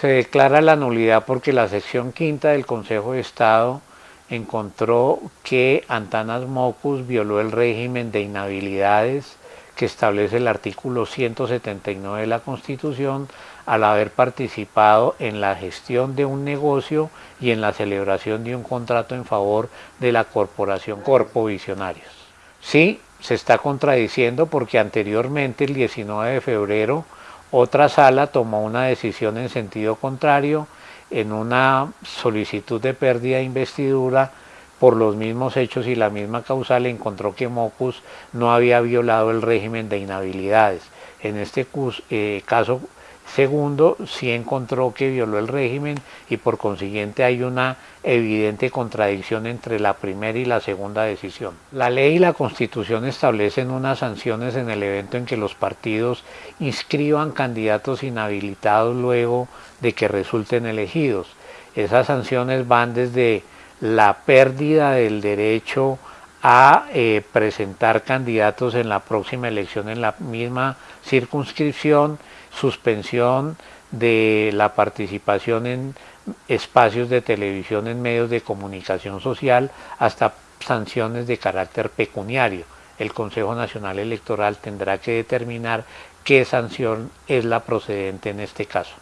Se declara la nulidad porque la sección quinta del Consejo de Estado encontró que Antanas Mocus violó el régimen de inhabilidades que establece el artículo 179 de la Constitución al haber participado en la gestión de un negocio y en la celebración de un contrato en favor de la corporación Corpo Visionarios. Sí, se está contradiciendo porque anteriormente, el 19 de febrero, otra sala tomó una decisión en sentido contrario en una solicitud de pérdida de investidura por los mismos hechos y la misma causal encontró que Mocus no había violado el régimen de inhabilidades. En este eh, caso segundo, sí encontró que violó el régimen y por consiguiente hay una evidente contradicción entre la primera y la segunda decisión. La ley y la constitución establecen unas sanciones en el evento en que los partidos inscriban candidatos inhabilitados luego de que resulten elegidos. Esas sanciones van desde la pérdida del derecho a eh, presentar candidatos en la próxima elección en la misma circunscripción, suspensión de la participación en espacios de televisión en medios de comunicación social hasta sanciones de carácter pecuniario. El Consejo Nacional Electoral tendrá que determinar qué sanción es la procedente en este caso.